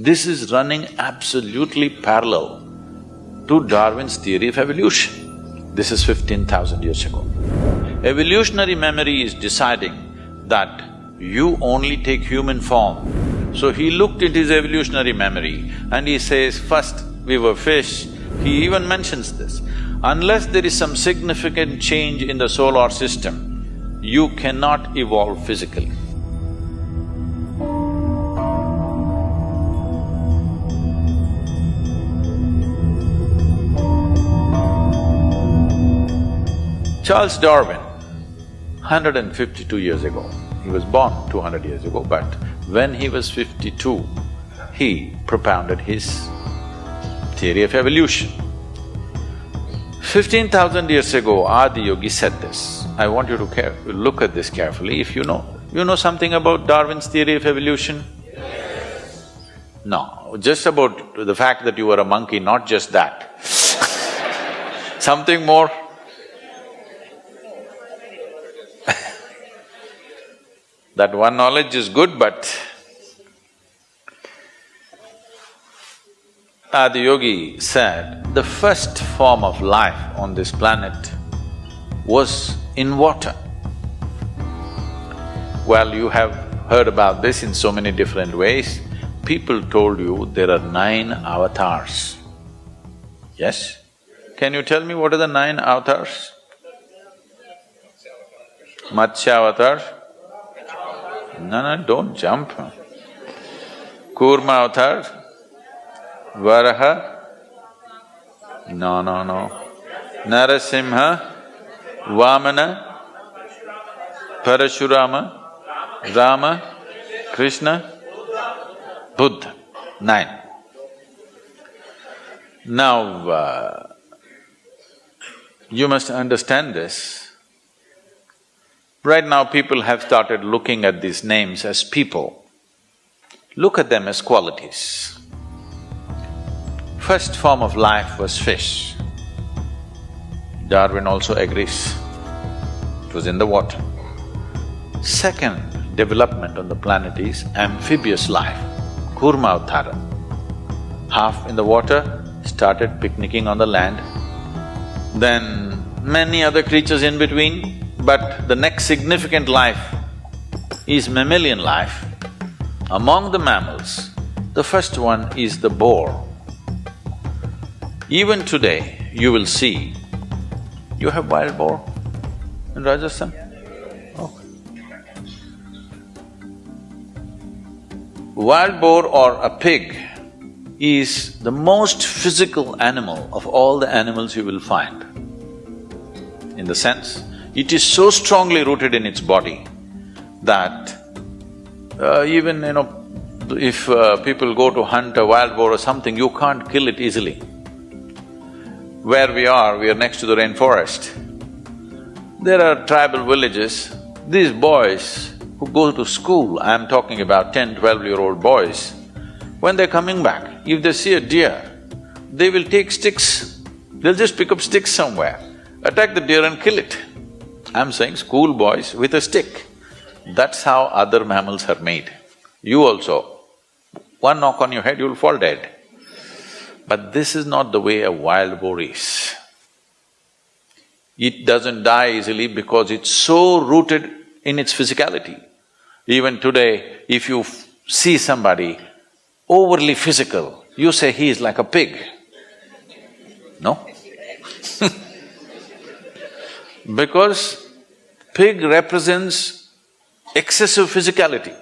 This is running absolutely parallel to Darwin's theory of evolution. This is fifteen thousand years ago. Evolutionary memory is deciding that you only take human form. So he looked at his evolutionary memory and he says, first we were fish, he even mentions this. Unless there is some significant change in the solar system, you cannot evolve physically. Charles Darwin, 152 years ago, he was born 200 years ago, but when he was 52, he propounded his theory of evolution. Fifteen thousand years ago, Adi Yogi said this. I want you to care… look at this carefully. If you know… you know something about Darwin's theory of evolution? No, just about the fact that you were a monkey, not just that Something more? That one knowledge is good, but Adiyogi said the first form of life on this planet was in water. Well, you have heard about this in so many different ways. People told you there are nine avatars. Yes? Can you tell me what are the nine avatars? Matsya avatar, no, no, don't jump. Kurma avatar, Varaha, no, no, no. Narasimha, Vamana, Parashurama, Rama, Krishna, Buddha, nine. Now, uh, you must understand this. Right now people have started looking at these names as people. Look at them as qualities. First form of life was fish. Darwin also agrees. It was in the water. Second development on the planet is amphibious life, Kurma Half in the water, started picnicking on the land. Then many other creatures in between, but the next significant life is mammalian life. Among the mammals, the first one is the boar. Even today, you will see, you have wild boar in Rajasthan? Oh. Wild boar or a pig is the most physical animal of all the animals you will find. In the sense, it is so strongly rooted in its body that uh, even, you know, if uh, people go to hunt a wild boar or something, you can't kill it easily. Where we are, we are next to the rainforest. There are tribal villages, these boys who go to school, I'm talking about ten, twelve-year-old boys, when they're coming back, if they see a deer, they will take sticks, they'll just pick up sticks somewhere, attack the deer and kill it. I'm saying schoolboys with a stick. That's how other mammals are made. You also, one knock on your head, you'll fall dead. But this is not the way a wild boar is. It doesn't die easily because it's so rooted in its physicality. Even today, if you see somebody overly physical, you say he is like a pig. No? because pig represents excessive physicality.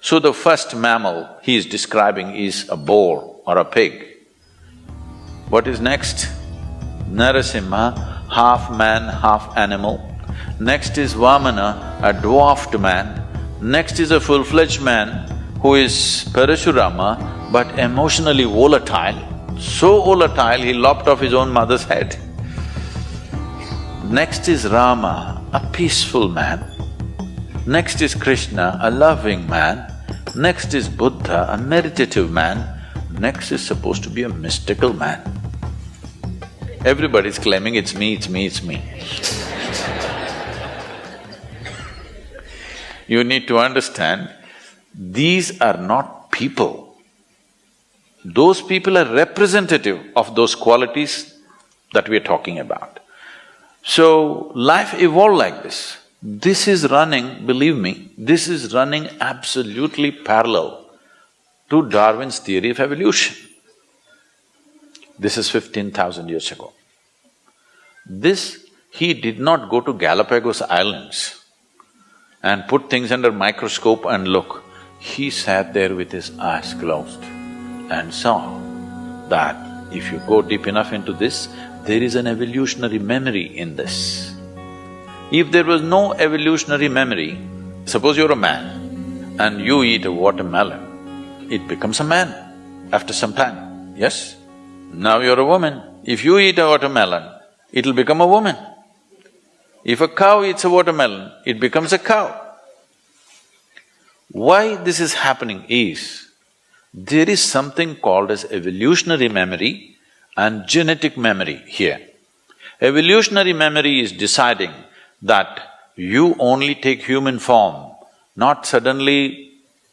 So the first mammal he is describing is a boar or a pig. What is next? Narasimha, half man, half animal. Next is Vamana, a dwarfed man. Next is a full-fledged man who is Parashurama but emotionally volatile. So volatile, he lopped off his own mother's head. Next is Rama, a peaceful man. Next is Krishna, a loving man. Next is Buddha, a meditative man. Next is supposed to be a mystical man. Everybody's claiming it's me, it's me, it's me. you need to understand, these are not people. those people are representative of those qualities that we are talking about. So, life evolved like this. This is running, believe me, this is running absolutely parallel to Darwin's theory of evolution. This is fifteen thousand years ago. This, he did not go to Galapagos Islands and put things under microscope and look. He sat there with his eyes closed and saw that if you go deep enough into this, there is an evolutionary memory in this. If there was no evolutionary memory, suppose you're a man and you eat a watermelon, it becomes a man after some time, yes? Now you're a woman, if you eat a watermelon, it'll become a woman. If a cow eats a watermelon, it becomes a cow. Why this is happening is, there is something called as evolutionary memory and genetic memory here. Evolutionary memory is deciding that you only take human form, not suddenly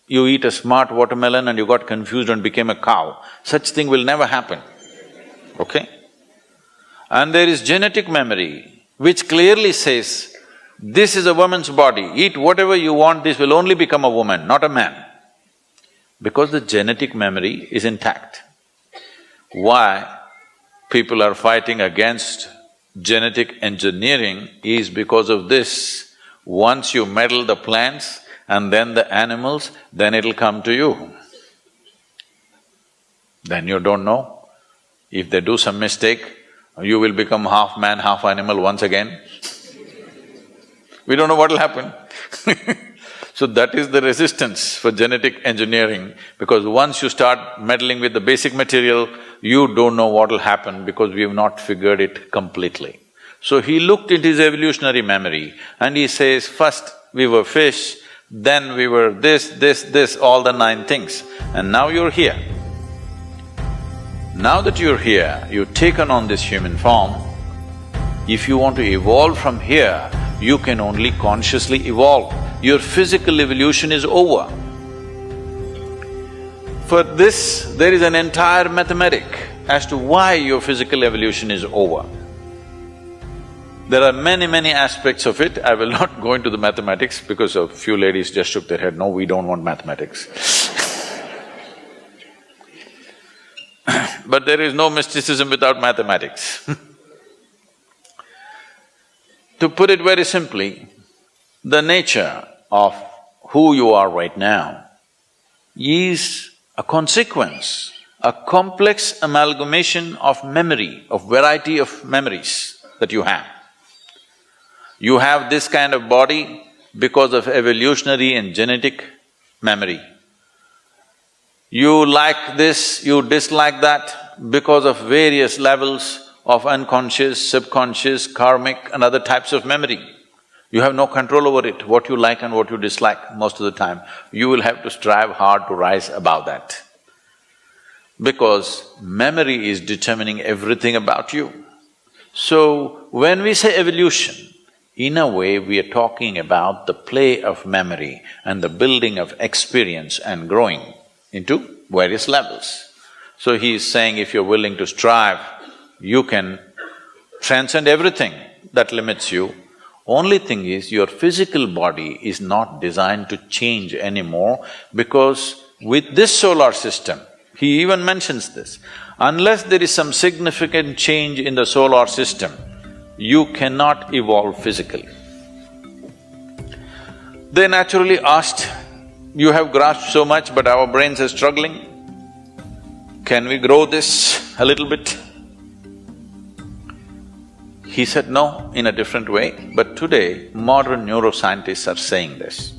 you eat a smart watermelon and you got confused and became a cow. Such thing will never happen, okay? And there is genetic memory which clearly says, this is a woman's body, eat whatever you want, this will only become a woman, not a man. Because the genetic memory is intact. Why people are fighting against genetic engineering is because of this. Once you meddle the plants and then the animals, then it'll come to you. Then you don't know. If they do some mistake, you will become half man, half animal once again. we don't know what'll happen So that is the resistance for genetic engineering because once you start meddling with the basic material, you don't know what'll happen because we have not figured it completely. So he looked into his evolutionary memory and he says, first we were fish, then we were this, this, this, all the nine things, and now you're here. Now that you're here, you've taken on this human form, if you want to evolve from here, you can only consciously evolve. Your physical evolution is over. For this, there is an entire mathematic as to why your physical evolution is over. There are many, many aspects of it. I will not go into the mathematics because a few ladies just shook their head, no, we don't want mathematics. but there is no mysticism without mathematics To put it very simply, the nature of who you are right now is a consequence, a complex amalgamation of memory, of variety of memories that you have. You have this kind of body because of evolutionary and genetic memory. You like this, you dislike that because of various levels of unconscious, subconscious, karmic and other types of memory. You have no control over it, what you like and what you dislike most of the time. You will have to strive hard to rise above that. Because memory is determining everything about you. So, when we say evolution, in a way, we are talking about the play of memory and the building of experience and growing into various levels. So he is saying if you're willing to strive, you can transcend everything that limits you. Only thing is, your physical body is not designed to change anymore because with this solar system, he even mentions this, unless there is some significant change in the solar system, you cannot evolve physically. They naturally asked, you have grasped so much but our brains are struggling, can we grow this a little bit? He said no in a different way, but today modern neuroscientists are saying this.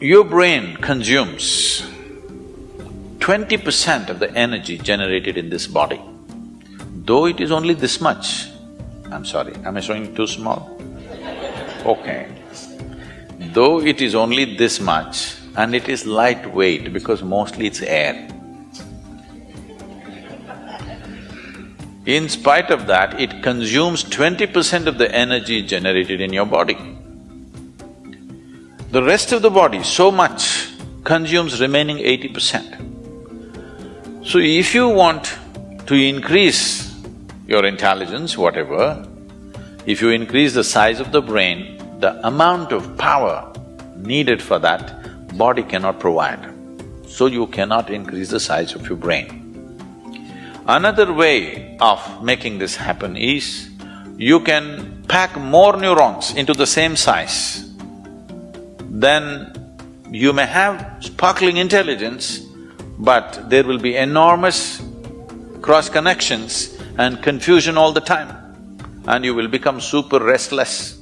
Your brain consumes twenty percent of the energy generated in this body. Though it is only this much, I'm sorry, am I showing too small? Okay. Though it is only this much and it is lightweight because mostly it's air. In spite of that, it consumes twenty percent of the energy generated in your body. The rest of the body, so much, consumes remaining eighty percent. So if you want to increase your intelligence, whatever, if you increase the size of the brain, the amount of power needed for that, body cannot provide. So you cannot increase the size of your brain. Another way of making this happen is, you can pack more neurons into the same size, then you may have sparkling intelligence, but there will be enormous cross connections and confusion all the time, and you will become super restless.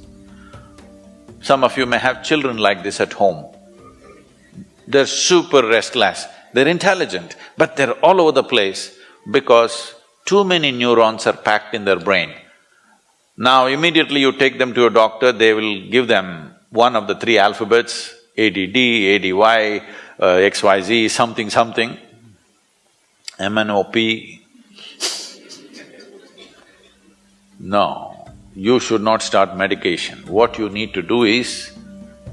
Some of you may have children like this at home. They're super restless, they're intelligent, but they're all over the place because too many neurons are packed in their brain. Now immediately you take them to a doctor, they will give them one of the three alphabets, ADD, ADY, uh, XYZ, something something, MNOP. No, you should not start medication. What you need to do is,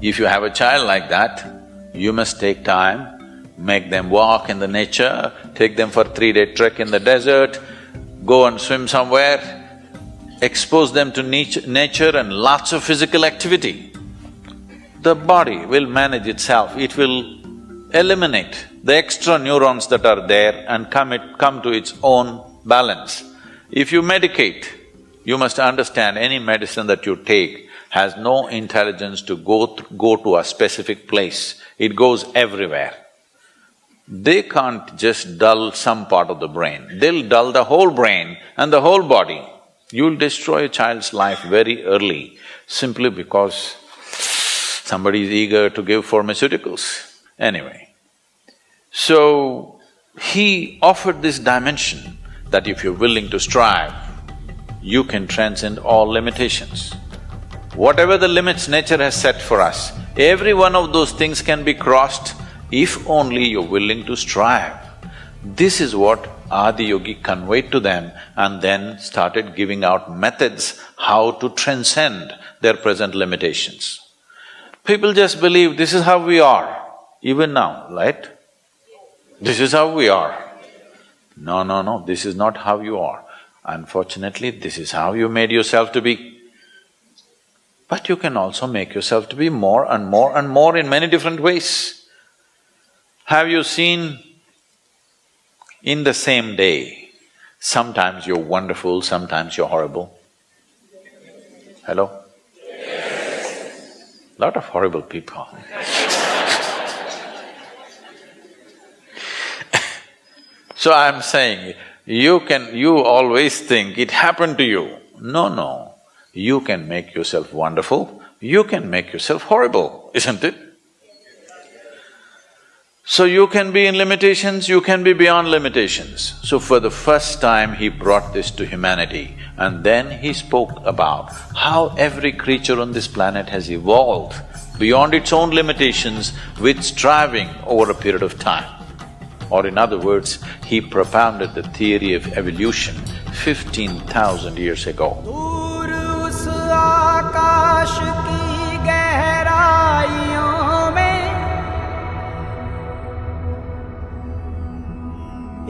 if you have a child like that, you must take time, make them walk in the nature, take them for three-day trek in the desert, go and swim somewhere, expose them to nature and lots of physical activity. The body will manage itself, it will eliminate the extra neurons that are there and come it… come to its own balance. If you medicate, you must understand any medicine that you take has no intelligence to go… go to a specific place, it goes everywhere. They can't just dull some part of the brain, they'll dull the whole brain and the whole body. You'll destroy a child's life very early simply because somebody is eager to give pharmaceuticals. Anyway, so he offered this dimension that if you're willing to strive, you can transcend all limitations. Whatever the limits nature has set for us, every one of those things can be crossed if only you're willing to strive. This is what Adiyogi conveyed to them and then started giving out methods how to transcend their present limitations. People just believe this is how we are, even now, right? This is how we are. No, no, no, this is not how you are. Unfortunately, this is how you made yourself to be. But you can also make yourself to be more and more and more in many different ways. Have you seen in the same day, sometimes you're wonderful, sometimes you're horrible. Hello? Lot of horrible people. so I'm saying, you can… you always think it happened to you. No, no. You can make yourself wonderful, you can make yourself horrible, isn't it? So you can be in limitations, you can be beyond limitations. So for the first time he brought this to humanity and then he spoke about how every creature on this planet has evolved beyond its own limitations with striving over a period of time. Or in other words, he propounded the theory of evolution fifteen thousand years ago.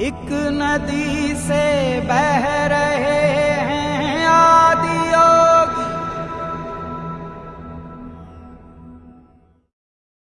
एक नदी से बह रहे